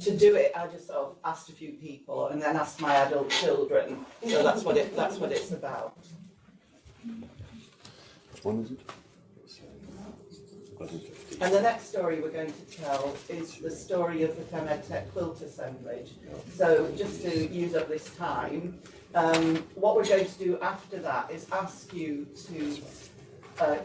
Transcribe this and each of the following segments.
To do it, I just sort of asked a few people and then asked my adult children. So that's what it that's what it's about. Which one is it? And the next story we're going to tell is the story of the Femedtech quilt assemblage. So just to use up this time, um, what we're going to do after that is ask you to, uh,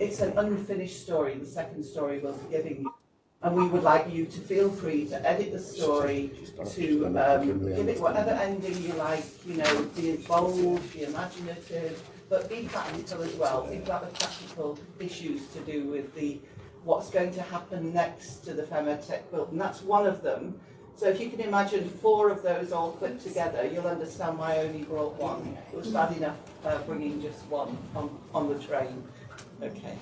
it's an unfinished story, the second story we'll be giving you. And we would like you to feel free to edit the story, to um, give it whatever ending you like, you know, be bold, be imaginative, but be practical as well. Think about the practical issues to do with the what's going to happen next to the Femedtech quilt, and that's one of them. So if you can imagine four of those all put together, you'll understand why I only brought one. It was bad enough uh, bringing just one on, on the train. Okay.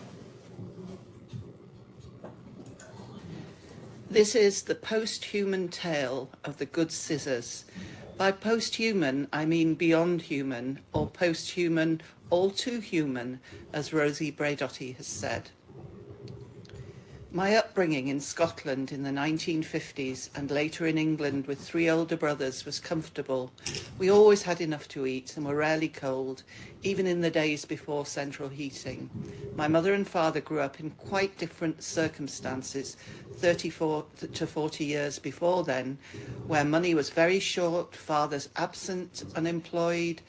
This is the post-human tale of the good scissors. By post-human, I mean beyond human, or post-human, all too human, as Rosie Braidotti has said. My upbringing in Scotland in the 1950s and later in England with three older brothers was comfortable. We always had enough to eat and were rarely cold, even in the days before central heating. My mother and father grew up in quite different circumstances 34 to 40 years before then, where money was very short, fathers absent, unemployed,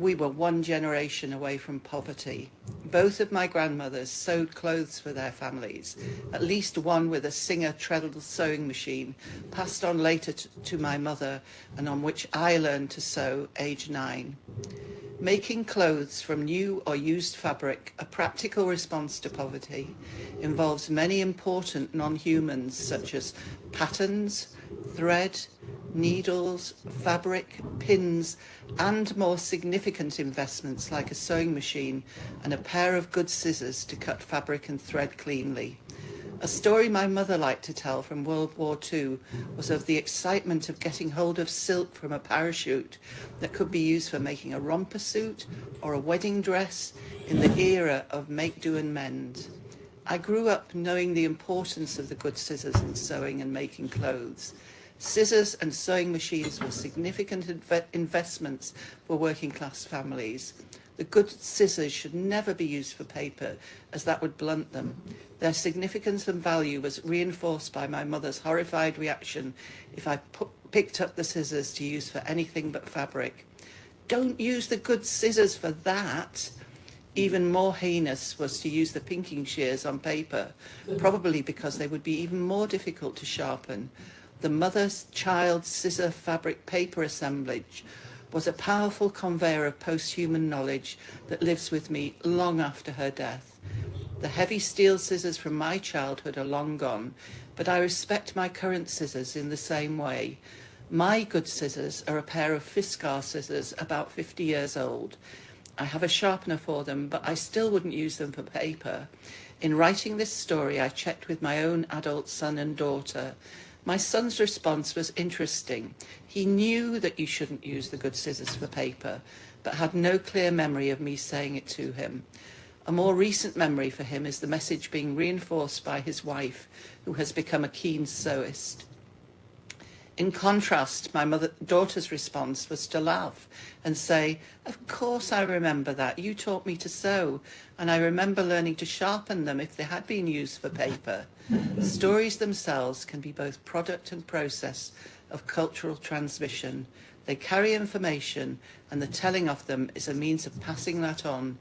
we were one generation away from poverty. Both of my grandmothers sewed clothes for their families, at least one with a Singer treadle sewing machine, passed on later to my mother and on which I learned to sew age nine. Making clothes from new or used fabric, a practical response to poverty, involves many important non-humans such as patterns, thread, needles, fabric, pins, and more significant investments like a sewing machine and a pair of good scissors to cut fabric and thread cleanly. A story my mother liked to tell from World War II was of the excitement of getting hold of silk from a parachute that could be used for making a romper suit or a wedding dress in the era of make, do and mend. I grew up knowing the importance of the good scissors in sewing and making clothes. Scissors and sewing machines were significant inv investments for working class families. The good scissors should never be used for paper, as that would blunt them. Their significance and value was reinforced by my mother's horrified reaction if I picked up the scissors to use for anything but fabric. Don't use the good scissors for that. Even more heinous was to use the pinking shears on paper, probably because they would be even more difficult to sharpen the mother's child scissor fabric paper assemblage was a powerful conveyor of post-human knowledge that lives with me long after her death. The heavy steel scissors from my childhood are long gone, but I respect my current scissors in the same way. My good scissors are a pair of Fiskar scissors about 50 years old. I have a sharpener for them, but I still wouldn't use them for paper. In writing this story, I checked with my own adult son and daughter, my son's response was interesting. He knew that you shouldn't use the good scissors for paper, but had no clear memory of me saying it to him. A more recent memory for him is the message being reinforced by his wife, who has become a keen sewist. In contrast, my mother, daughter's response was to laugh and say, of course I remember that. You taught me to sew, and I remember learning to sharpen them if they had been used for paper. Stories themselves can be both product and process of cultural transmission. They carry information, and the telling of them is a means of passing that on,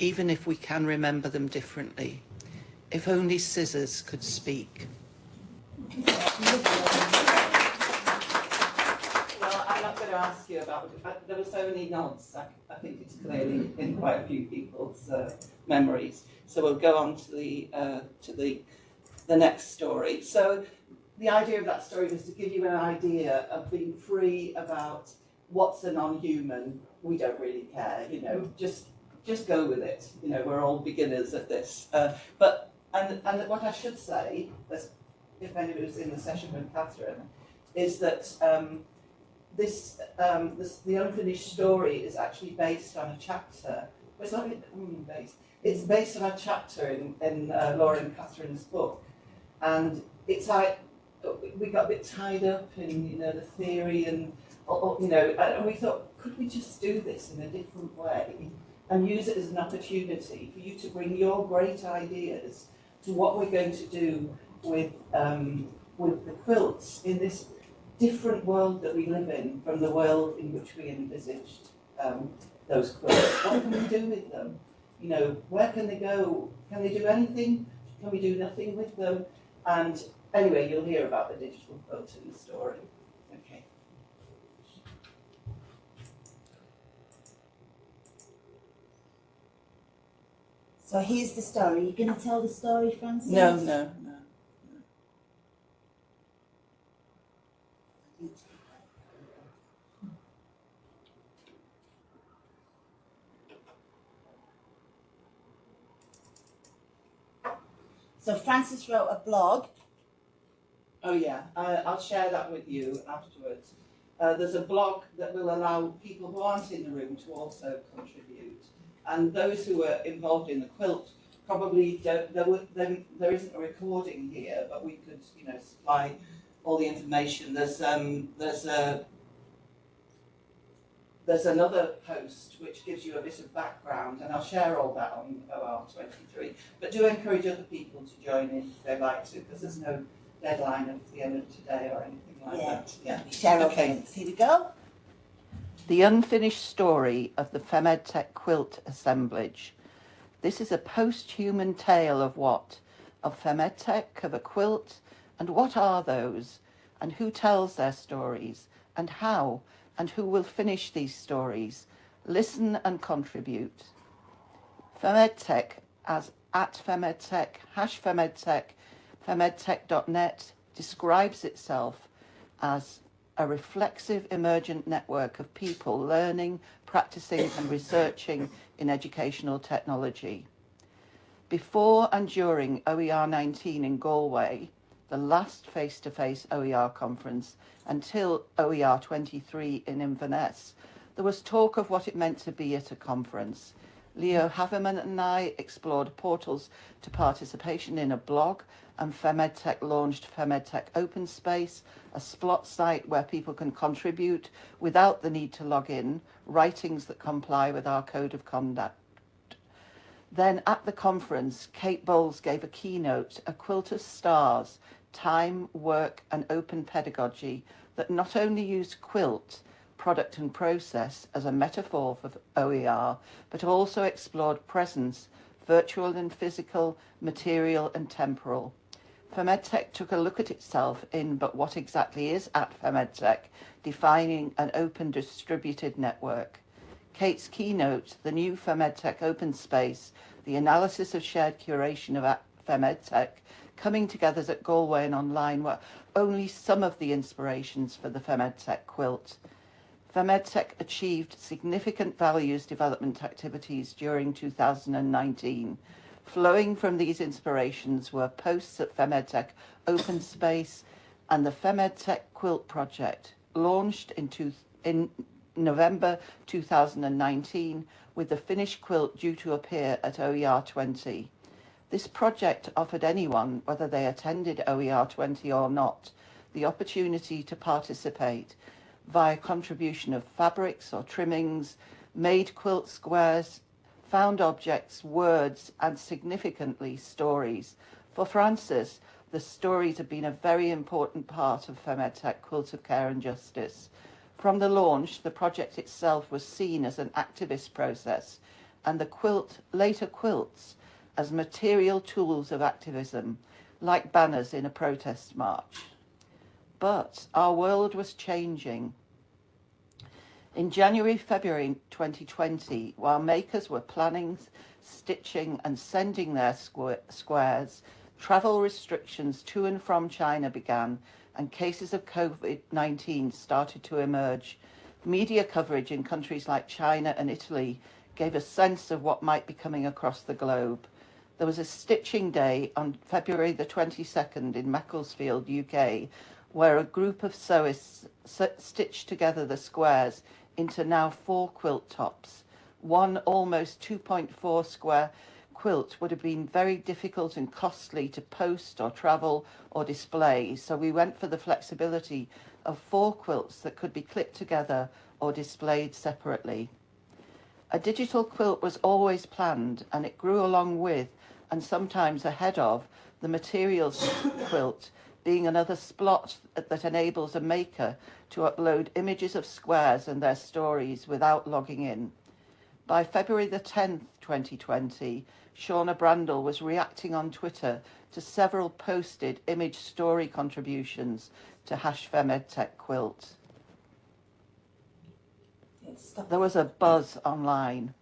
even if we can remember them differently. If only scissors could speak. To ask you about, there were so many nods, I, I think it's clearly in quite a few people's uh, memories. So we'll go on to the, uh, to the, the next story. So the idea of that story was to give you an idea of being free about what's a non-human. We don't really care, you know, just just go with it. You know, we're all beginners at this. Uh, but and and what I should say, if anybody's in the session with Catherine, is that um, this, um, this, the unfinished story is actually based on a chapter. It's not mm, based. It's based on a chapter in, in uh, Laura and Catherine's book, and it's like we got a bit tied up in you know the theory and you know and we thought could we just do this in a different way and use it as an opportunity for you to bring your great ideas to what we're going to do with um, with the quilts in this different world that we live in from the world in which we envisaged um, those quilts. What can we do with them? You know, where can they go? Can they do anything? Can we do nothing with them? And anyway, you'll hear about the digital quilt in the story. Okay. So here's the story. You're going to tell the story, Francis? No, no, no. So Francis wrote a blog. Oh yeah, uh, I'll share that with you afterwards. Uh, there's a blog that will allow people who aren't in the room to also contribute. And those who were involved in the quilt probably don't, there, there, there isn't a recording here, but we could, you know, supply all the information. There's, um, there's a there's another post which gives you a bit of background, and I'll share all that on OR23. But do encourage other people to join in if they like to, because there's no deadline at the end of today or anything like Yeah. that. Yeah. Share Okay. okay. Here we go. The unfinished story of the Femedtech quilt assemblage. This is a post-human tale of what? Of Femedtech, of a quilt, and what are those? And who tells their stories? And how? And who will finish these stories? Listen and contribute. Femedtech as at Femedtech, hash Femedtech, femedtech.net describes itself as a reflexive emergent network of people learning, practicing and researching in educational technology. Before and during OER 19 in Galway, the last face-to-face OER conference until OER 23 in Inverness, there was talk of what it meant to be at a conference. Leo Havemann and I explored portals to participation in a blog and FemEdTech launched FemEdTech Open Space, a splot site where people can contribute without the need to log in, writings that comply with our code of conduct. Then at the conference, Kate Bowles gave a keynote, A Quilt of Stars, Time, Work and Open Pedagogy that not only used quilt, product and process as a metaphor for OER, but also explored presence, virtual and physical, material and temporal. FemEdTech took a look at itself in But What Exactly Is at FemEdTech, defining an open distributed network. Kate's keynote, the new FemEdTech open space, the analysis of shared curation of FemEdTech, coming together at Galway and online were only some of the inspirations for the FemEdTech quilt. FemEdTech achieved significant values development activities during 2019, Flowing from these inspirations were posts at FemEdTech Open Space and the FemEdTech Quilt Project, launched in, two, in November 2019 with the finished quilt due to appear at OER 20. This project offered anyone, whether they attended OER 20 or not, the opportunity to participate via contribution of fabrics or trimmings, made quilt squares, found objects, words, and significantly stories. For Francis, the stories have been a very important part of FemEdTech Quilt of Care and Justice. From the launch, the project itself was seen as an activist process, and the quilt, later quilts, as material tools of activism, like banners in a protest march. But our world was changing. In January, February 2020, while makers were planning, stitching and sending their squares, travel restrictions to and from China began and cases of COVID-19 started to emerge. Media coverage in countries like China and Italy gave a sense of what might be coming across the globe. There was a stitching day on February the 22nd in Macclesfield, UK, where a group of sewists stitched together the squares into now four quilt tops, one almost 2.4 square quilt would have been very difficult and costly to post or travel or display, so we went for the flexibility of four quilts that could be clipped together or displayed separately. A digital quilt was always planned and it grew along with and sometimes ahead of the materials quilt being another splot that enables a maker to upload images of squares and their stories without logging in. By February the 10th, 2020, Shauna Brandle was reacting on Twitter to several posted image story contributions to Hash FemEdTech Quilt. There was a buzz online.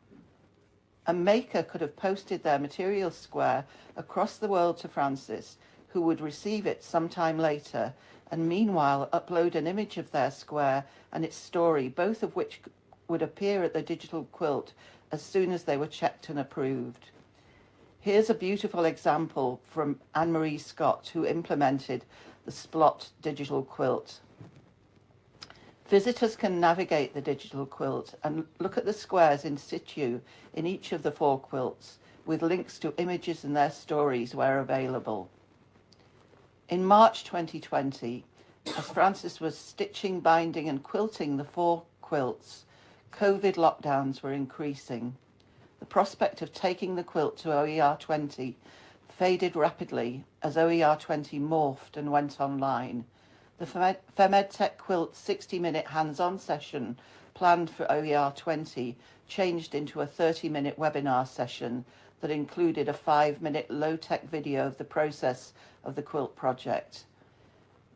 A maker could have posted their material square across the world to Francis, who would receive it sometime later, and meanwhile upload an image of their square and its story, both of which would appear at the digital quilt as soon as they were checked and approved. Here's a beautiful example from Anne-Marie Scott, who implemented the Splot digital quilt. Visitors can navigate the digital quilt and look at the squares in situ in each of the four quilts with links to images and their stories where available. In March 2020, as Francis was stitching, binding and quilting the four quilts, COVID lockdowns were increasing. The prospect of taking the quilt to OER 20 faded rapidly as OER 20 morphed and went online. The FemEdTech Quilt 60-minute hands-on session planned for OER 20 changed into a 30-minute webinar session that included a five-minute low-tech video of the process of the quilt project.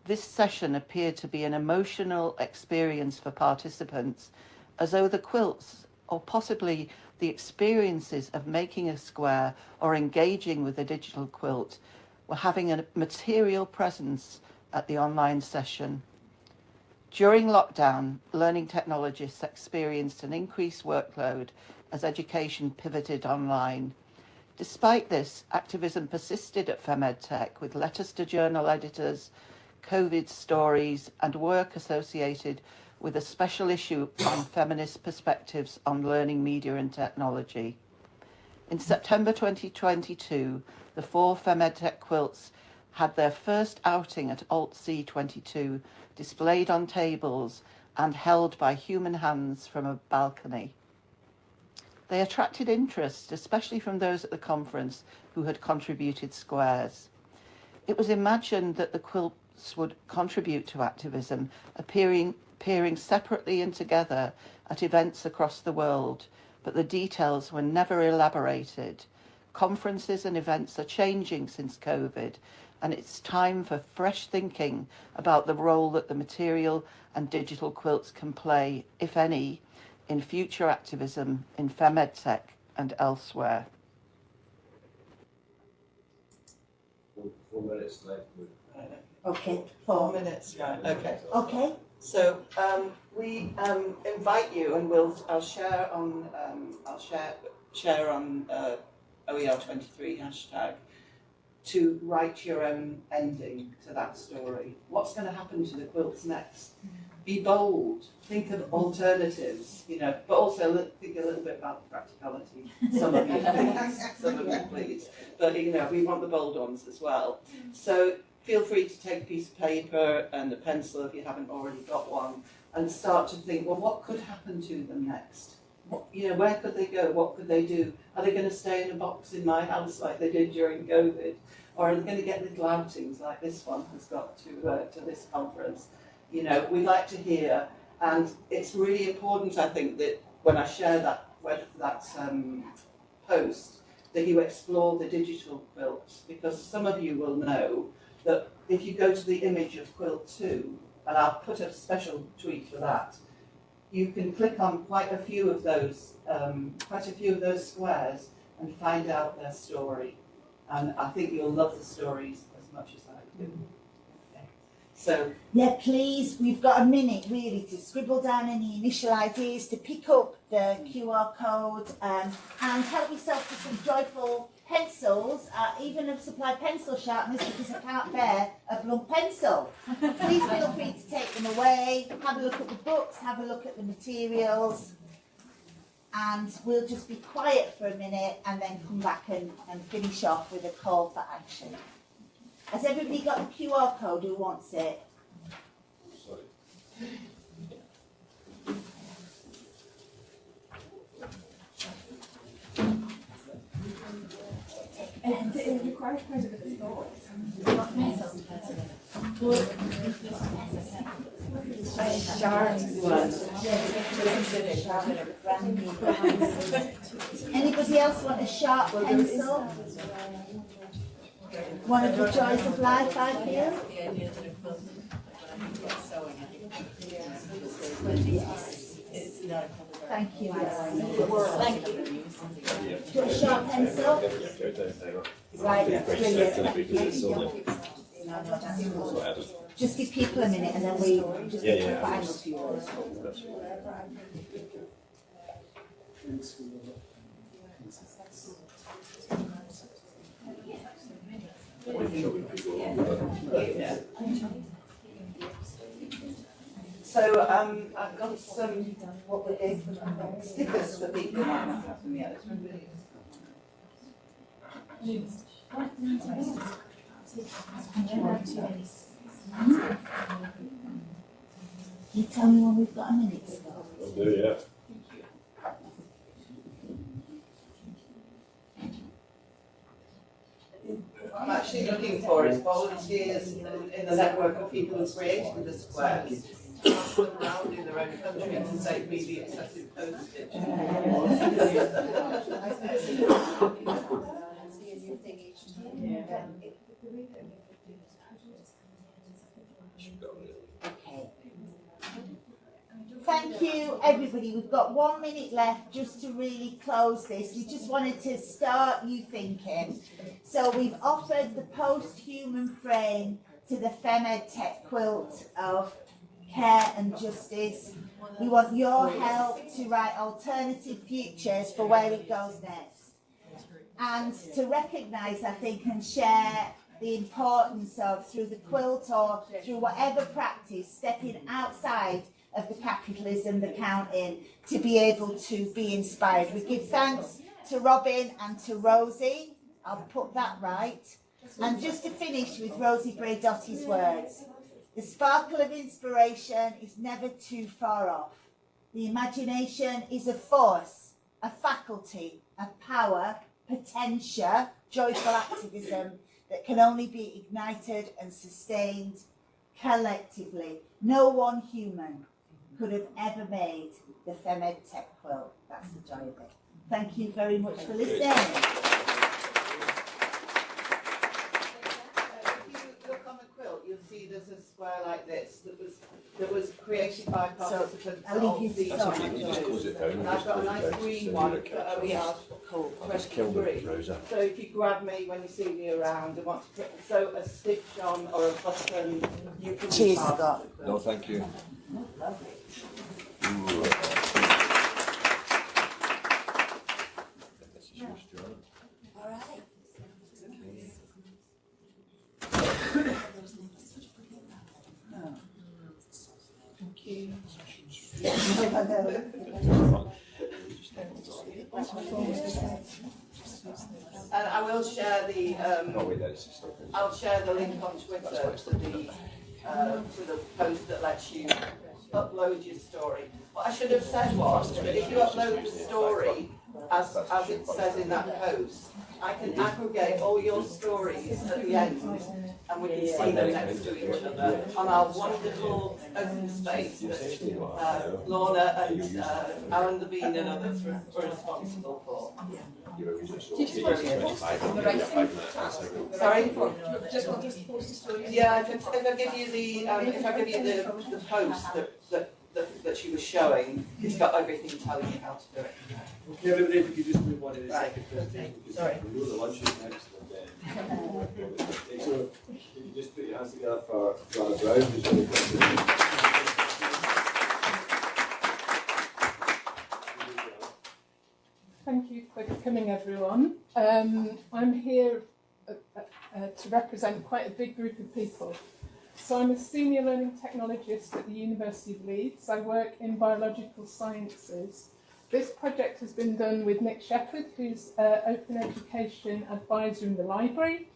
This session appeared to be an emotional experience for participants as though the quilts, or possibly the experiences of making a square or engaging with a digital quilt, were having a material presence at the online session. During lockdown, learning technologists experienced an increased workload as education pivoted online. Despite this, activism persisted at FemEdTech with letters to journal editors, COVID stories and work associated with a special issue on feminist perspectives on learning media and technology. In September 2022, the four FemEdTech quilts had their first outing at Alt C22, displayed on tables and held by human hands from a balcony. They attracted interest, especially from those at the conference who had contributed squares. It was imagined that the quilts would contribute to activism, appearing, appearing separately and together at events across the world, but the details were never elaborated. Conferences and events are changing since COVID, and it's time for fresh thinking about the role that the material and digital quilts can play, if any, in future activism in FemEdTech and elsewhere. Four, four minutes left. Okay, Four four. minutes, right, okay. Okay, So um, we um, invite you, and we'll I'll share on um, I'll share share on uh, OER twenty three hashtag to write your own ending to that story. What's going to happen to the quilts next? Be bold. Think of alternatives. You know, but also think a little bit about the practicality. Some of you, please. Some of you, please. But you know, we want the bold ones as well. So feel free to take a piece of paper and a pencil if you haven't already got one and start to think, well, what could happen to them next? What, you know, where could they go? What could they do? Are they going to stay in a box in my house like they did during COVID? Or are they going to get little outings like this one has got to, uh, to this conference? You know, we like to hear, and it's really important, I think, that when I share that, that um, post, that you explore the digital quilts, because some of you will know that if you go to the image of quilt two, and I'll put a special tweet for that, you can click on quite a few of those, um, quite a few of those squares and find out their story. And I think you'll love the stories as much as I do. Okay. So yeah, please, we've got a minute really to scribble down any initial ideas, to pick up the QR code um, and help yourself to some joyful pencils. Uh, even have supplied pencil sharpeners because I can't bear a blunt pencil. Please feel free to take them away, have a look at the books, have a look at the materials. and we'll just be quiet for a minute and then come back and, and finish off with a call for action. Has everybody got the QR code who wants it? Sorry. And it requires quite a bit of thought. Anybody else want a sharp pencil? One of the joys of life, I feel. Thank you. Thank you. Do you want a sharp pencil? Right, brilliant. Just give people a minute and then we just Yeah, get the yeah. final few words. So um, I've got some what we did stickers for people who might not have them yet. Can you tell me when we've got a minute, Scott? Will do, yeah. What I'm actually looking for is volunteers in in the network of people who created the squares. Thank you, everybody. We've got one minute left just to really close this. We just wanted to start you thinking. So we've offered the post-human frame to the FEMED Tech quilt of care and justice. We want your help to write alternative futures for where it goes next. And to recognise, I think, and share the importance of, through the quilt or through whatever practice, stepping outside of the capitalism, the counting, to be able to be inspired. We give thanks to Robin and to Rosie. I'll put that right. And just to finish with Rosie Braidotti's words, the sparkle of inspiration is never too far off. The imagination is a force, a faculty, a power, potential, joyful activism that can only be ignited and sustained collectively. No one human could have ever made the FEMED Tech quilt. That's the joy of it. Thank you very much for listening. If you look on the quilt, you'll see there's a square like this that was, that was created by participants I'll leave of the. to That's okay, you just close it down. And I've got a nice green one for OER called I'll just kill the Twenty-three. browser. So if you grab me when you see me around and want to put, sew a stitch on or a button, you can. be Cheers, Scott. No, thank you. Ooh. This is yours, John. All right. And I will share the, um, Oh, wait, that is the stuff. I'll share the link on Twitter to the, uh, to the post that lets you upload your story. What I should have said was that if you upload the story as, as it says in that post, I can aggregate all your stories at the end and we can see them next to each other on our wonderful open space that uh, Lorna and uh, Alan Levine and others were were responsible for. You just want to Sorry? Just want us to post the story. Yeah, if, if I give you the, um, if I give you the, the post that, that, that, that she was showing, it's got everything telling you how to do it. Okay, everybody, if you could just move on to the Right. second presentation. because Sorry. We know the lunch is next, and then. If you just put your hands together for. Thank you for coming, everyone. Um, I'm here uh, uh, uh, to represent quite a big group of people. So I'm a senior learning technologist at the University of Leeds. I work in biological sciences, this project has been done with Nick Sheppard, who's uh, Open Education Advisor in the library,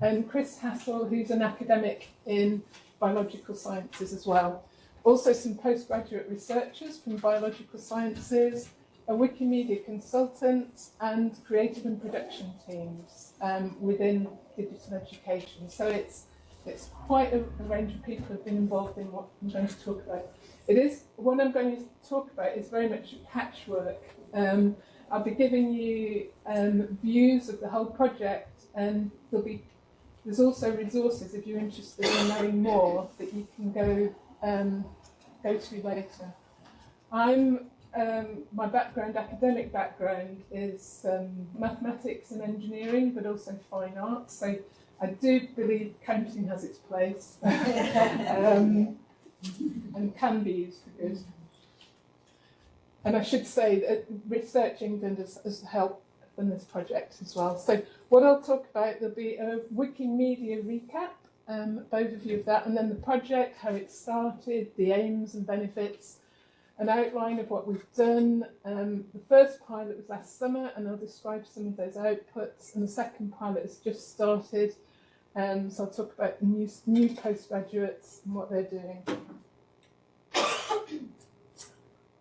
and Chris Hassall, who's an academic in biological sciences as well. Also some postgraduate researchers from biological sciences, a Wikimedia consultant and creative and production teams um, within digital education. So it's it's quite a, a range of people have been involved in what I'm going to talk about. It is what I'm going to talk about is very much patchwork. Um, I'll be giving you um, views of the whole project, and there'll be there's also resources if you're interested in knowing more that you can go um, go to later. I'm um, my background, academic background, is um, mathematics and engineering, but also fine arts. So I do believe counting has its place um, and can be used for good. And I should say that Research England has, has helped in this project as well. So what I'll talk about, there'll be a Wikimedia recap, um, overview of that, and then the project, how it started, the aims and benefits, an outline of what we've done. Um, the first pilot was last summer, and I'll describe some of those outputs, and the second pilot has just started. Um, so I'll talk about new, new postgraduates and what they're doing.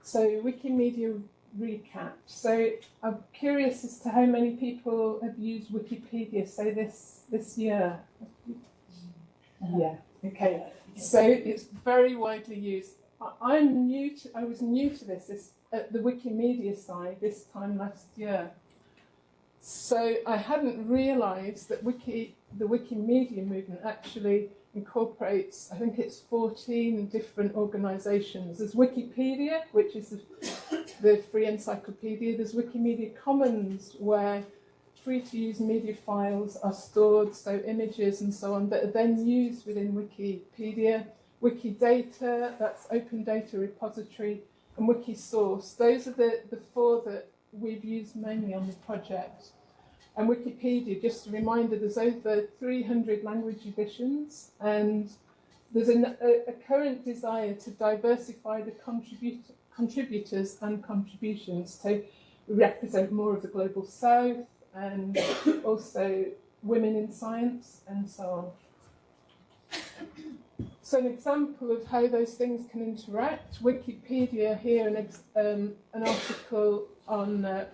so Wikimedia recap. So I'm curious as to how many people have used Wikipedia, say this this year. Yeah. Okay. So it's very widely used. I- I'm new to. I was new to this, this at the Wikimedia side this time last year. So I hadn't realised that Wiki, the Wikimedia movement actually incorporates, I think it's 14 different organisations. There's Wikipedia, which is the, the free encyclopedia. There's Wikimedia Commons, where free to use media files are stored, so images and so on, that are then used within Wikipedia. Wikidata, that's open data repository, and Wikisource. Those are the, the four that we've used mainly on the project. And Wikipedia, just a reminder, there's over 300 language editions, and there's an, a, a current desire to diversify the contribut contributors and contributions to represent more of the global south and also women in science and so on. So an example of how those things can interact, Wikipedia here, an, um, an article on uh,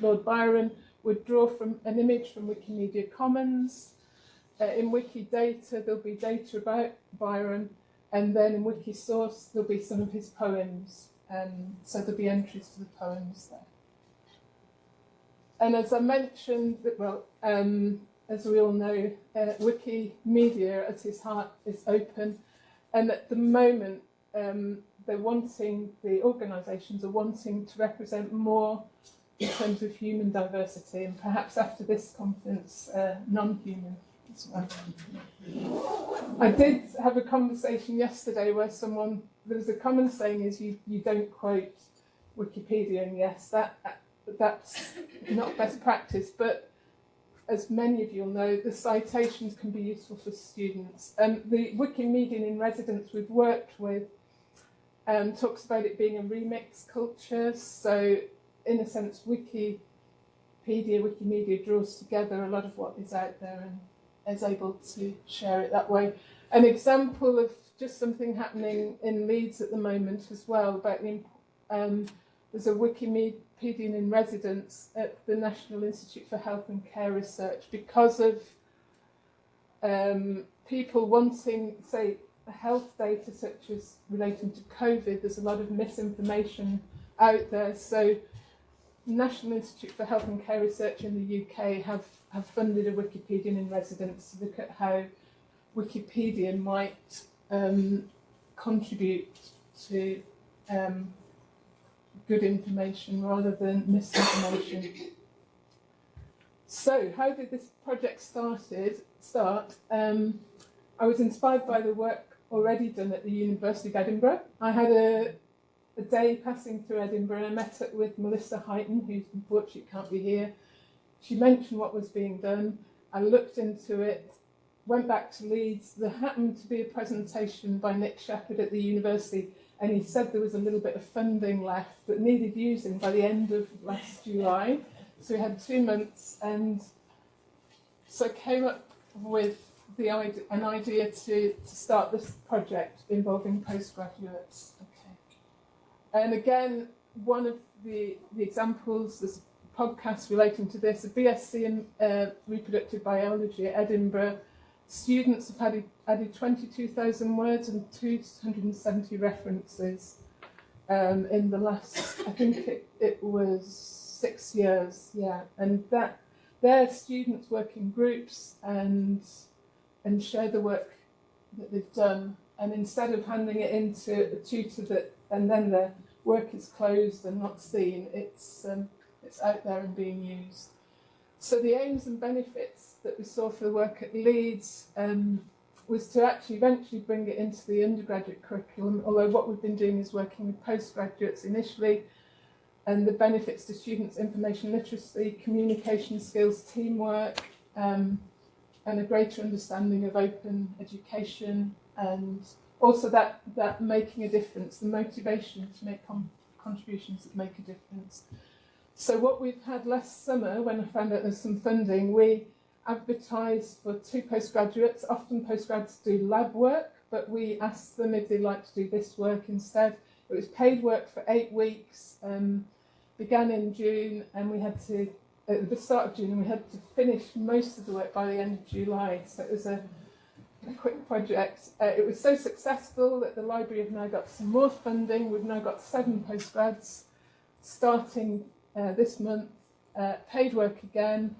Lord Byron would draw from an image from Wikimedia Commons. Uh, in Wikidata, there'll be data about Byron, and then in Wikisource, there'll be some of his poems. Um, so there'll be entries for the poems there. And as I mentioned, well, um, as we all know, uh, Wikimedia at its heart is open, and at the moment, um, they're wanting, the organisations are wanting to represent more in terms of human diversity, and perhaps after this conference, uh, non-human as well. I did have a conversation yesterday where someone, there was a common saying is you, you don't quote Wikipedia, and yes, that that's not best practice, but as many of you will know, the citations can be useful for students. And the Wikimedian in residence we've worked with um, talks about it being a remix culture. So in a sense, Wikipedia, Wikimedia draws together a lot of what is out there and is able to share it that way. An example of just something happening in Leeds at the moment as well about the um, there's a Wikimedian in residence at the National Institute for Health and Care Research because of um, people wanting, say, health data such as relating to COVID. There's a lot of misinformation out there. So National Institute for Health and Care Research in the UK have, have funded a Wikipedian in residence to look at how Wikipedia might um, contribute to um, good information rather than misinformation. So, how did this project started start? Um, I was inspired by the work already done at the University of Edinburgh. I had a, a day passing through Edinburgh I met up with Melissa Highton, who unfortunately can't be here. She mentioned what was being done. I looked into it, went back to Leeds. There happened to be a presentation by Nick Sheppard at the university and he said there was a little bit of funding left that needed using by the end of last July. So we had two months, and so I came up with the idea, an idea to, to start this project involving postgraduates. And again, one of the, the examples, this podcast relating to this, a BSc in uh, reproductive biology at Edinburgh. Students have added, added 22,000 words and 270 references um, in the last, I think it, it was six years, yeah. And that they're students work in groups and and share the work that they've done. And instead of handing it into a tutor that and then the work is closed and not seen, it's um, it's out there and being used. So the aims and benefits that we saw for the work at Leeds um, was to actually eventually bring it into the undergraduate curriculum, although what we've been doing is working with postgraduates initially, and the benefits to students' information literacy, communication skills, teamwork, um, and a greater understanding of open education, and also that, that making a difference, the motivation to make con contributions that make a difference. So what we've had last summer, when I found out there's some funding, we advertised for two postgraduates. Often postgrads do lab work, but we asked them if they'd like to do this work instead. It was paid work for eight weeks, um, began in June, and we had to, at the start of June, we had to finish most of the work by the end of July. So it was a, a quick project. Uh, it was so successful that the library have now got some more funding. We've now got seven postgrads starting uh, this month, uh, paid work again.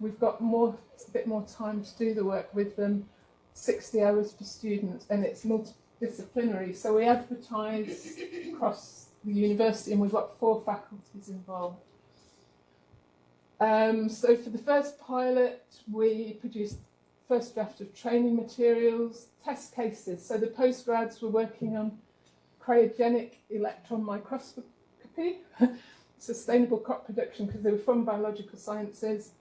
We've got more, a bit more time to do the work with them, 60 hours per student, and it's multidisciplinary. So we advertise across the university, and we've got four faculties involved. Um, so for the first pilot, we produced first draft of training materials, test cases. So the postgrads were working on cryogenic electron microscopy, sustainable crop production because they were from biological sciences.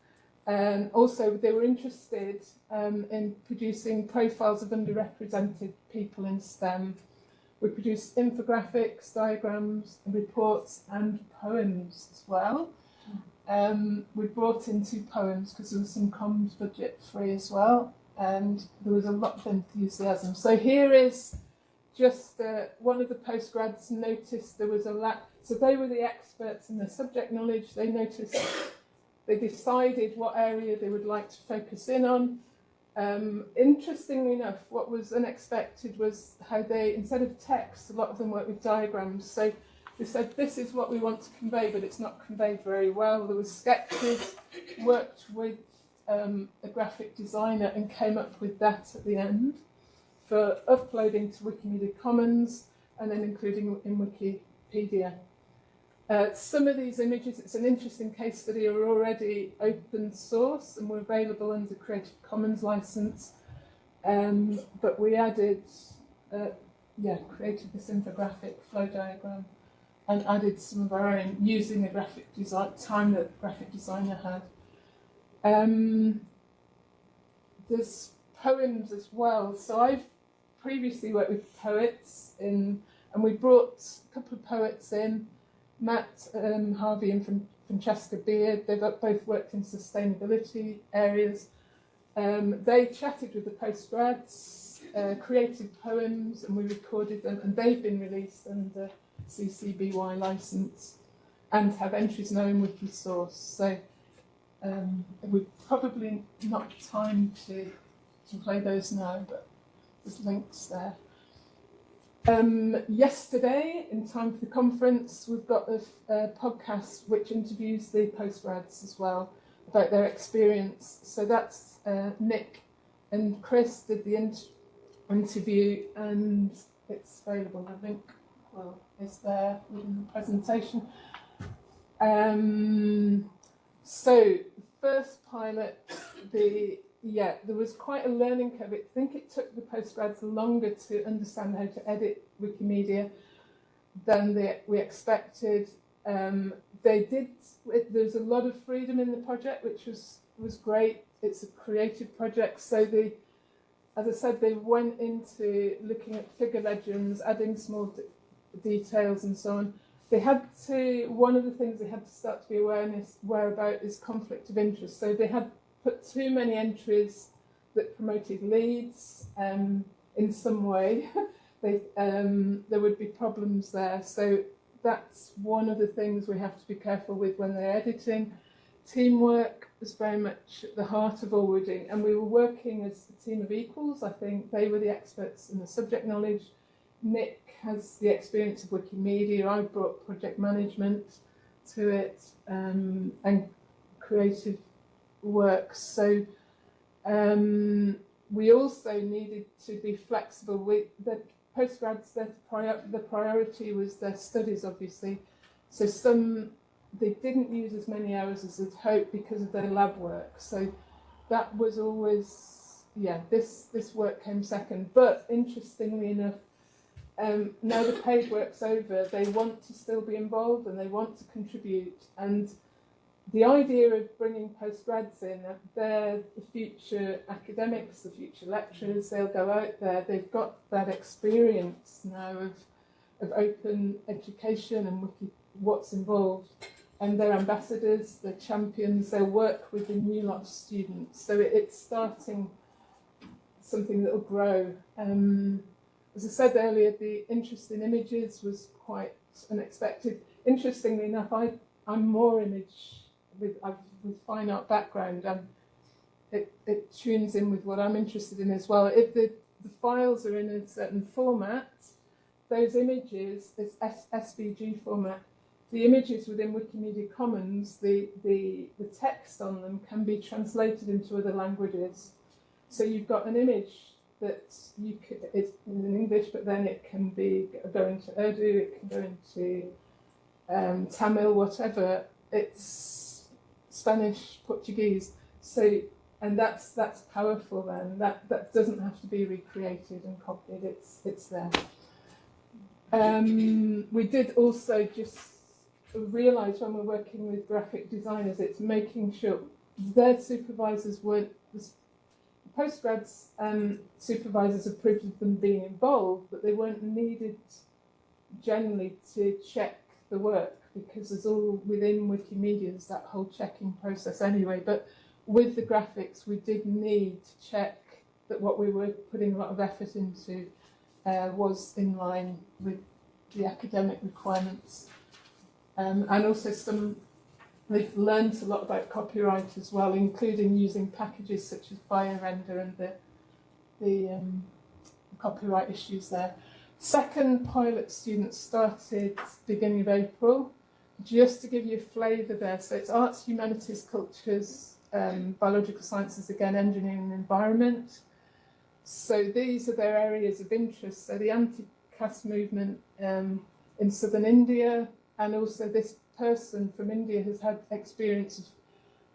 And also they were interested um, in producing profiles of underrepresented people in STEM. We produced infographics, diagrams, reports and poems as well. Um, we brought in two poems because there was some comms budget free as well and there was a lot of enthusiasm. So here is just uh, one of the postgrads noticed there was a lack so they were the experts in the subject knowledge. They noticed, they decided what area they would like to focus in on. Um, interestingly enough, what was unexpected was how they, instead of text, a lot of them worked with diagrams. So they said, this is what we want to convey, but it's not conveyed very well. There was sketches, worked with um, a graphic designer and came up with that at the end for uploading to Wikimedia Commons and then including in Wikipedia. Uh, some of these images, it's an interesting case study, are already open source and were available under Creative Commons license. Um, but we added, uh, yeah, created this infographic flow diagram and added some of our own using the graphic design time that graphic designer had. Um, there's poems as well. So I've previously worked with poets in, and we brought a couple of poets in Matt um, Harvey and Francesca Beard, they've both worked in sustainability areas. Um, they chatted with the postgrads, uh, created poems, and we recorded them, and they've been released under CC BY license and have entries now in Wikisource. So um, we've probably not time to, to play those now, but there's links there. Um, yesterday, in time for the conference, we've got a, a podcast which interviews the postgrads as well about their experience. So that's uh, Nick and Chris did the in interview and it's available, I think, well, is there within the presentation. Um, so, first pilot, the yeah, there was quite a learning curve. I think it took the postgrads longer to understand how to edit Wikimedia than they, we expected. Um, they did, there's a lot of freedom in the project, which was, was great. It's a creative project. So they, as I said, they went into looking at figure legends, adding small details and so on. They had to, one of the things they had to start to be awareness, aware about is conflict of interest. So they had put too many entries that promoted Leeds um, in some way. they, um, there would be problems there. So that's one of the things we have to be careful with when they're editing. Teamwork was very much the heart of all we're doing, and we were working as a team of equals. I think they were the experts in the subject knowledge. Nick has the experience of Wikimedia. I brought project management to it um, and creative work. So um, we also needed to be flexible. We, the postgrads, prior, the priority was their studies, obviously. So some they didn't use as many hours as they'd hoped because of their lab work. So that was always yeah. This this work came second. But interestingly enough, um, now the paid work's over, they want to still be involved and they want to contribute. And the idea of bringing postgrads in, uh, they're the future academics, the future lecturers, they'll go out there, they've got that experience now of, of open education and wiki, what's involved. And they're ambassadors, they're champions, they'll work with the new lot of students. So it, it's starting something that will grow. Um, as I said earlier, the interest in images was quite unexpected. Interestingly enough, I, I'm more image with, with fine art background. Um, it, it tunes in with what I'm interested in as well. If the, the files are in a certain format, those images, it's S, SVG format, the images within Wikimedia Commons, the, the, the text on them can be translated into other languages. So you've got an image that you could, it's in English, but then it can be go into Urdu, it can go into um, Tamil, whatever. It's Spanish, Portuguese. So, and that's that's powerful. Then that that doesn't have to be recreated and copied. It's it's there. Um, we did also just realise when we're working with graphic designers, it's making sure their supervisors weren't postgrads um, supervisors approved of them being involved, but they weren't needed generally to check the work because there's all within Wikimedia's that whole checking process anyway. But with the graphics, we did need to check that what we were putting a lot of effort into uh, was in line with the academic requirements. Um, and also some They've learned a lot about copyright as well, including using packages such as BioRender and the, the um, copyright issues there. Second pilot students started beginning of April. Just to give you a flavour there, so it's arts, humanities, cultures, um, biological sciences, again, engineering and environment. So these are their areas of interest. So the anti-caste movement um, in southern India, and also this person from India has had experience of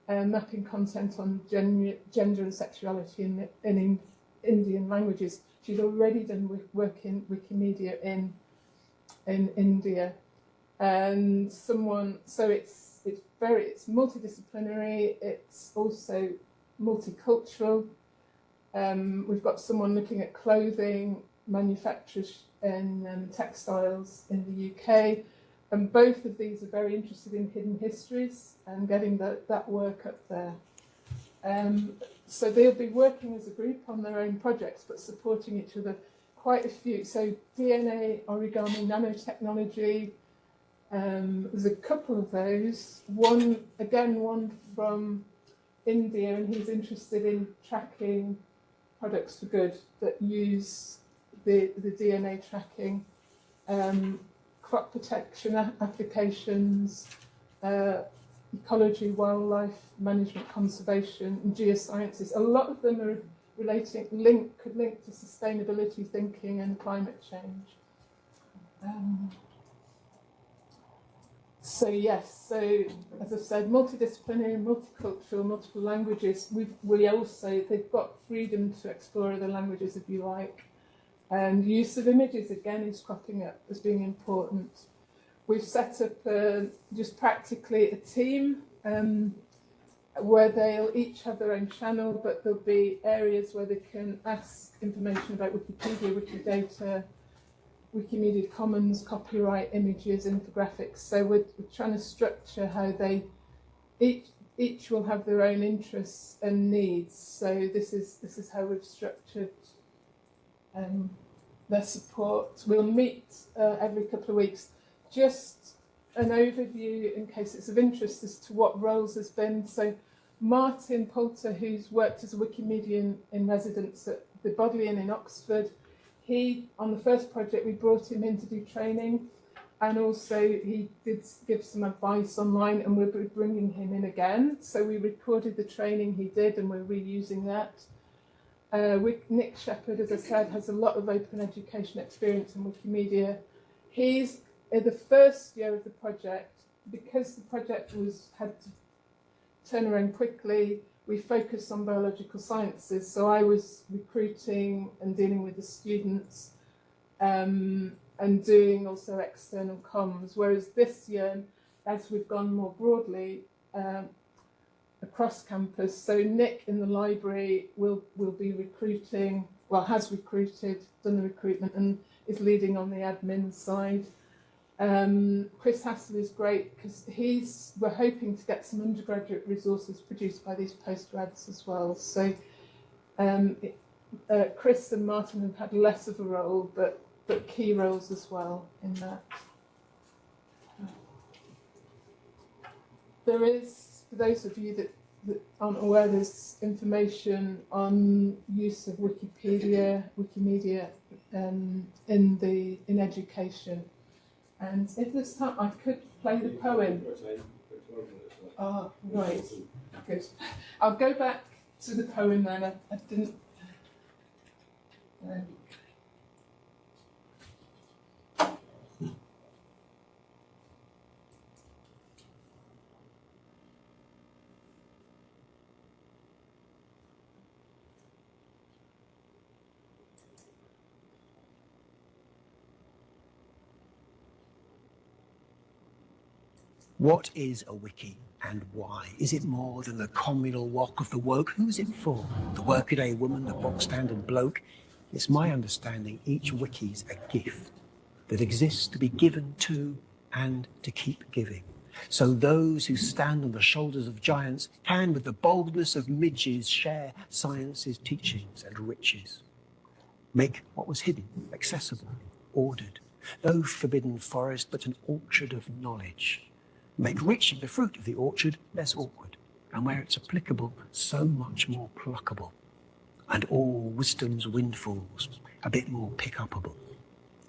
uh, mapping content on gen gender and sexuality in, in Indian languages. She's already done work in Wikimedia in in India, and someone. So it's it's very it's multidisciplinary. It's also multicultural. Um, we've got someone looking at clothing manufacturers and um, textiles in the UK and both of these are very interested in hidden histories and getting that, that work up there. Um, so they'll be working as a group on their own projects, but supporting each other. Quite a few. So DNA, origami, nanotechnology. Um, there's a couple of those. One, again, one from India, and he's interested in tracking products for good that use the, the DNA tracking. Um, crop protection applications, uh, ecology, wildlife management, conservation, and geosciences. A lot of them are relating, link, could link to sustainability thinking and climate change. Um, so yes, so as I said, multidisciplinary, multicultural, multiple languages. We we also they've got freedom to explore other languages if you like. And use of images again is cropping up as being important. We've set up uh, just practically a team um, where they'll each have their own channel, but there'll be areas where they can ask information about Wikipedia, Wikidata, Wikimedia Commons copyright images, infographics. So we're, we're trying to structure how they each each will have their own interests and needs. So this is this is how we've structured um, their support. We'll meet uh, every couple of weeks. Just an overview in case it's of interest as to what roles has been. So Martin Poulter, who's worked as a Wikimedian in residence at the Bodleian in Oxford, he, on the first project, we brought him in to do training and also he did give some advice online and we'll be bringing him in again. So we recorded the training he did and we're reusing that. Uh, Nick Sheppard, as I said, has a lot of open education experience in Wikimedia. He's in the first year of the project, because the project was had to turn around quickly, we focused on biological sciences. So I was recruiting and dealing with the students um, and doing also external comms. Whereas this year, as we've gone more broadly um, across campus, so Nick in the library will will be recruiting, well has recruited, done the recruitment and is leading on the admin side. Um, Chris Hassall is great because he's we're hoping to get some undergraduate resources produced by these postgrads as well. So um, uh, Chris and Martin have had less of a role, but but key roles as well in that. There is, for those of you that, that aren't aware, there's information on use of Wikipedia, Wikimedia um, in the in education. And if this time I could play the poem. Ah, right. Good. I'll go back to the poem then. I, I didn't. Um, What is a wiki and why? Is it more than the communal walk of the woke? Who's it for? The workaday woman, the bog standard bloke? It's my understanding each wiki's a gift that exists to be given to and to keep giving. So those who stand on the shoulders of giants can, with the boldness of midges, share science's teachings and riches. Make what was hidden accessible, ordered. No forbidden forest, but an orchard of knowledge make reaching the fruit of the orchard less awkward, and where it's applicable, so much more pluckable, and all wisdom's windfalls a bit more pick-upable.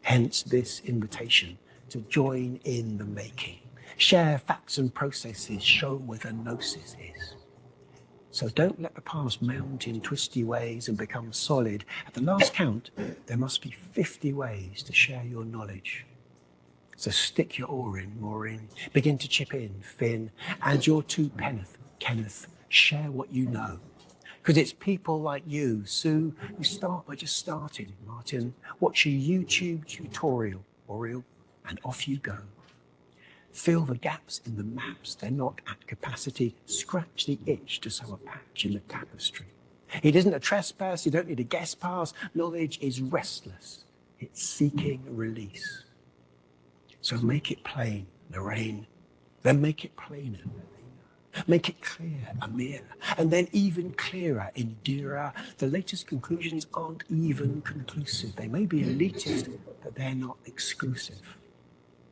Hence this invitation to join in the making, share facts and processes, show where the gnosis is. So don't let the past mount in twisty ways and become solid. At the last count, there must be 50 ways to share your knowledge. So stick your oar in, Maureen. Begin to chip in, Finn. And your two penneth, Kenneth. Share what you know. Because it's people like you, Sue, who start by just starting, Martin. Watch a YouTube tutorial, Oriel, and off you go. Fill the gaps in the maps. They're not at capacity. Scratch the itch to sew a patch in the tapestry. It isn't a trespass. You don't need a guest pass. Knowledge is restless. It's seeking release. So make it plain, Lorraine. Then make it plainer, Make it clear, Amir. And then even clearer, Indira. The latest conclusions aren't even conclusive. They may be elitist, but they're not exclusive.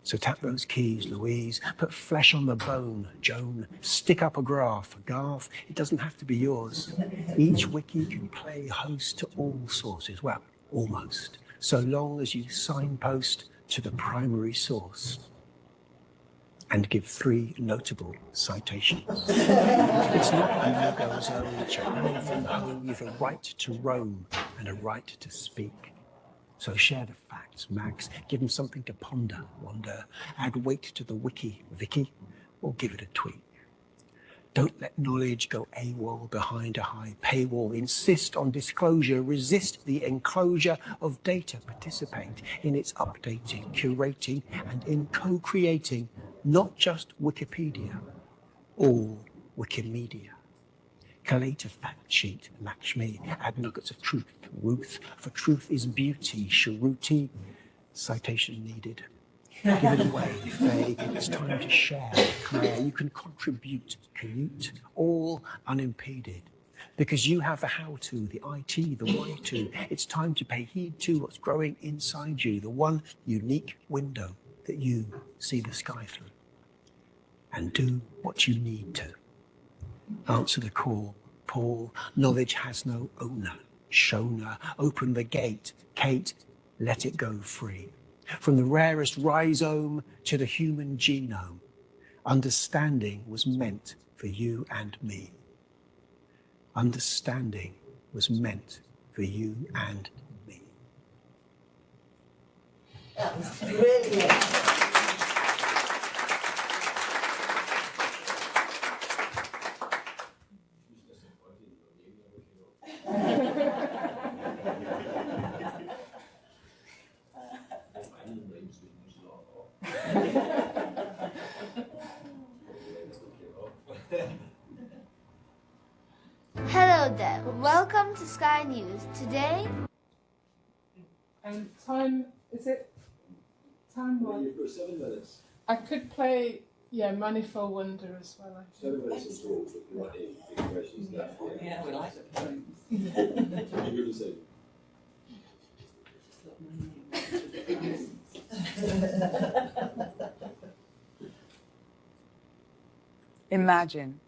So tap those keys, Louise. Put flesh on the bone, Joan. Stick up a graph, Garth. It doesn't have to be yours. Each wiki can play host to all sources. Well, almost. So long as you signpost to the primary source and give three notable citations. it's not you're running from home. You've a right to roam and a right to speak. So share the facts, Max. Give them something to ponder, wonder. Add weight to the wiki, Vicky, or give it a tweak. Don't let knowledge go AWOL behind a high paywall. Insist on disclosure. Resist the enclosure of data. Participate in its updating, curating, and in co-creating not just Wikipedia, all Wikimedia. Collate a fact sheet, Lakshmi. Add nuggets of truth, Ruth. For truth is beauty, Sharuti. Citation needed. Give it away, Faye. It's time to share. Claire, you can contribute, commute, all unimpeded. Because you have the how to, the IT, the why to. It's time to pay heed to what's growing inside you, the one unique window that you see the sky through. And do what you need to. Answer the call, Paul. Knowledge has no owner. Shona, open the gate. Kate, let it go free. From the rarest rhizome to the human genome, understanding was meant for you and me. Understanding was meant for you and me. That was brilliant. To News. Today, Um, time is it? Time Well, one. You've got seven minutes, I could play yeah Manifold Wonder as well. I think. seven minutes in total, if you want any big questions there. Yeah, we like it. You're going to say, Imagine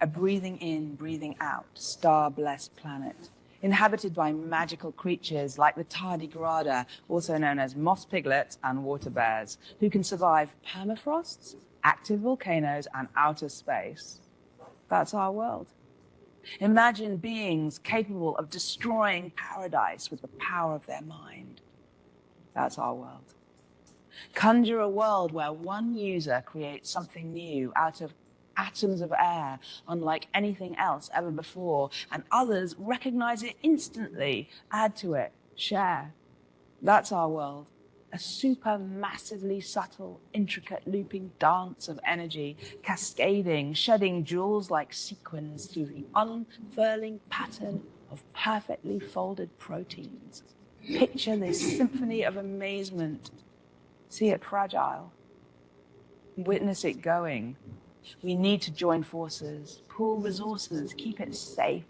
a breathing in, breathing out, star blessed planet, inhabited by magical creatures like the tardigrada, also known as moss piglets and water bears, who can survive permafrosts, active volcanoes, and outer space. That's our world. Imagine beings capable of destroying paradise with the power of their mind. That's our world. Conjure a world where one user creates something new out of atoms of air, unlike anything else ever before, and others recognize it instantly, add to it, share. That's our world. A super massively subtle, intricate looping dance of energy, cascading, shedding jewels like sequins through the unfurling pattern of perfectly folded proteins. Picture this symphony of amazement. See it fragile. Witness it going. We need to join forces, pool resources, keep it safe.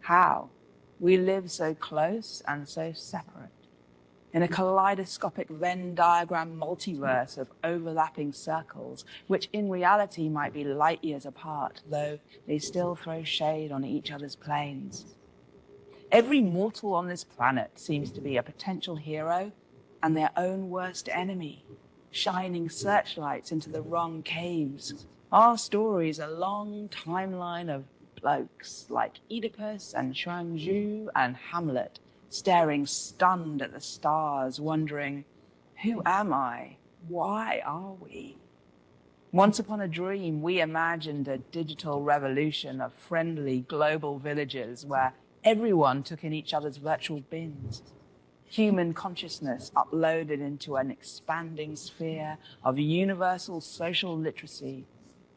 How? We live so close and so separate. In a kaleidoscopic Venn diagram multiverse of overlapping circles, which in reality might be light years apart, though they still throw shade on each other's planes. Every mortal on this planet seems to be a potential hero and their own worst enemy, shining searchlights into the wrong caves. Our story is a long timeline of blokes like Oedipus and Chuang and Hamlet, staring stunned at the stars, wondering, who am I? Why are we? Once upon a dream, we imagined a digital revolution of friendly global villages where everyone took in each other's virtual bins. Human consciousness uploaded into an expanding sphere of universal social literacy.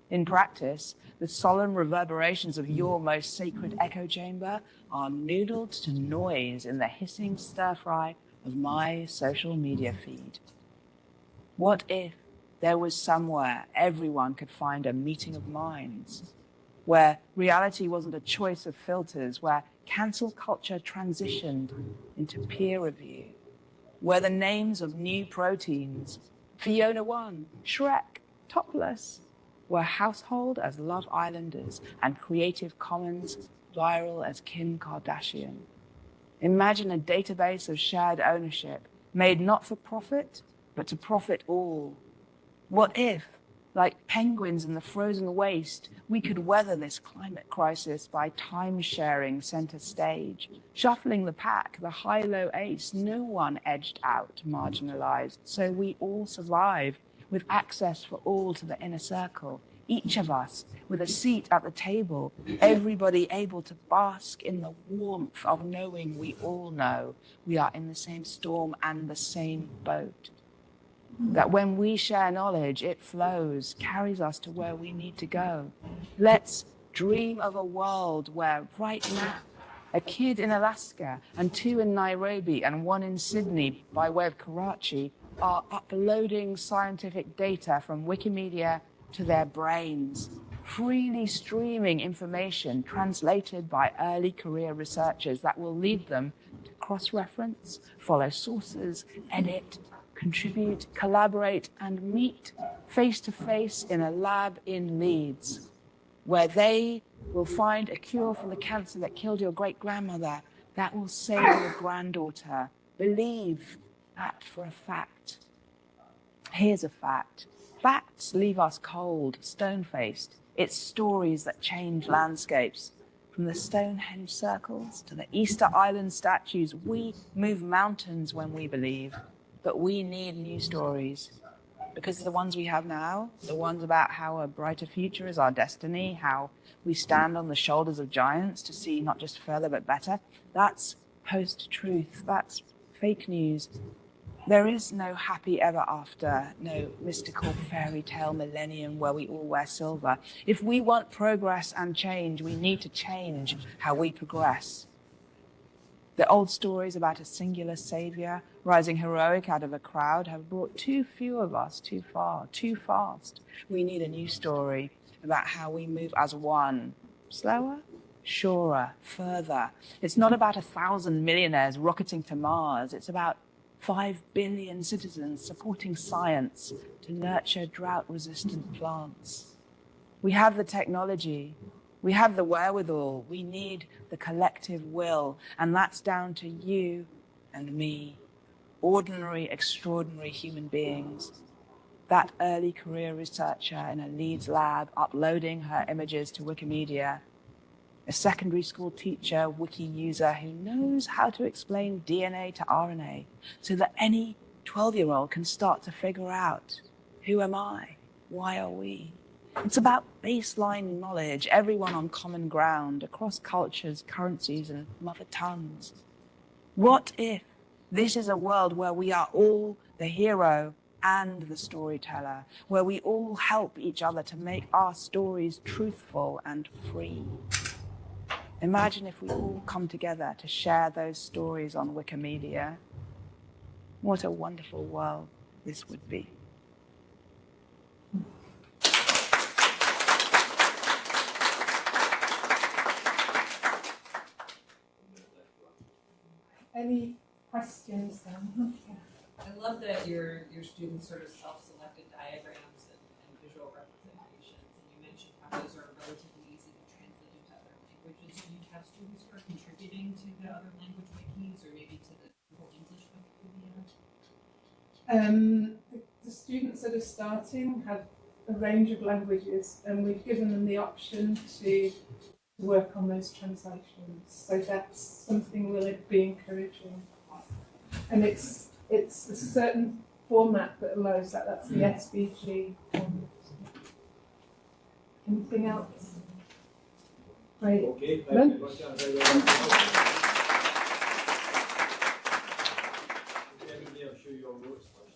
In practice, the solemn reverberations of your most sacred echo chamber are noodled to noise in the hissing stir fry of my social media feed. What if there was somewhere everyone could find a meeting of minds, where reality wasn't a choice of filters, where cancel culture transitioned into peer review, where the names of new proteins, Fiona One, Shrek, Topless, were household as Love Islanders and Creative Commons viral as Kim Kardashian. Imagine a database of shared ownership made not for profit, but to profit all. What if, like penguins in the frozen waste, we could weather this climate crisis by time sharing center stage, shuffling the pack, the high low ace, no one edged out, marginalized, so we all survive with access for all to the inner circle, each of us with a seat at the table, everybody able to bask in the warmth of knowing we all know we are in the same storm and the same boat. That when we share knowledge, it flows, carries us to where we need to go. Let's dream of a world where right now A kid in Alaska and two in Nairobi and one in Sydney by way of Karachi are uploading scientific data from Wikimedia to their brains, freely streaming information translated by early career researchers that will lead them to cross reference, follow sources, edit, contribute, collaborate, and meet face to face in a lab in Leeds, where they will find a cure for the cancer that killed your great grandmother that will save your granddaughter. Believe that for a fact. Here's a fact facts leave us cold, stone faced. It's stories that change landscapes. From the Stonehenge circles to the Easter Island statues, we move mountains when we believe. But we need new stories because the ones we have now, the ones about how a brighter future is our destiny, how we stand on the shoulders of giants to see not just further but better, that's post truth, that's fake news. There is no happy ever after, no mystical fairy tale millennium where we all wear silver. If we want progress and change, we need to change how we progress. The old stories about a singular savior rising heroic out of a crowd have brought too few of us too far, too fast. We need a new story about how we move as one. Slower, surer, further. It's not about a thousand millionaires rocketing to Mars. It's about five billion citizens supporting science to nurture drought resistant plants. We have the technology, we have the wherewithal, we need the collective will, and that's down to you and me, ordinary, extraordinary human beings. That early career researcher in a Leeds lab uploading her images to Wikimedia, a secondary school teacher, wiki user who knows how to explain DNA to RNA so that any 12 year old can start to figure out who am I? Why are we? It's about baseline knowledge, everyone on common ground across cultures, currencies, and mother tongues. What if this is a world where we are all the hero and the storyteller, where we all help each other to make our stories truthful and free? Imagine if we all come together to share those stories on Wikimedia. What a wonderful world this would be. Any questions then? I love that your your students sort of self-selected diagrams and, and visual representations, and you mentioned how those are relatively easy to translate into other languages. Do you have students who are contributing to the other language wikis, or maybe to the whole English Wikipedia? Um, the, the students that are starting have a range of languages, and we've given them the option to work on those translations. So that's something we'll be encouraging. And it's it's a certain format that allows that. That's the hmm. SVG format. Anything else? Great. Okay, Then- thank you very much. That's very well. Okay, everybody, I'll show you your notes first.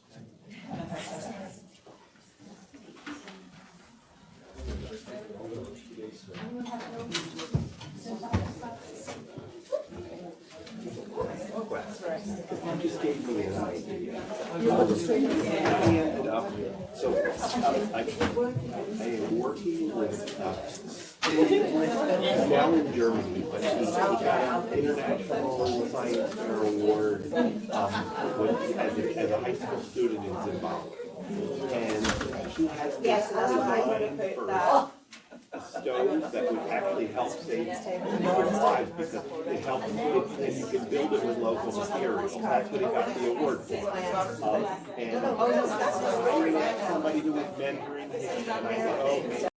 You just gave me an idea. And, uh, So, uh, I, I am working with, uh, now in Germany, but he he got an international science fair award, um, as a, as a high school student in Zimbabwe. And he has this design for a stove that would actually help save lives because it helps, and you can build it with local materials. That's what he got the award for. Um, And I met somebody who was mentoring him, and I said, oh,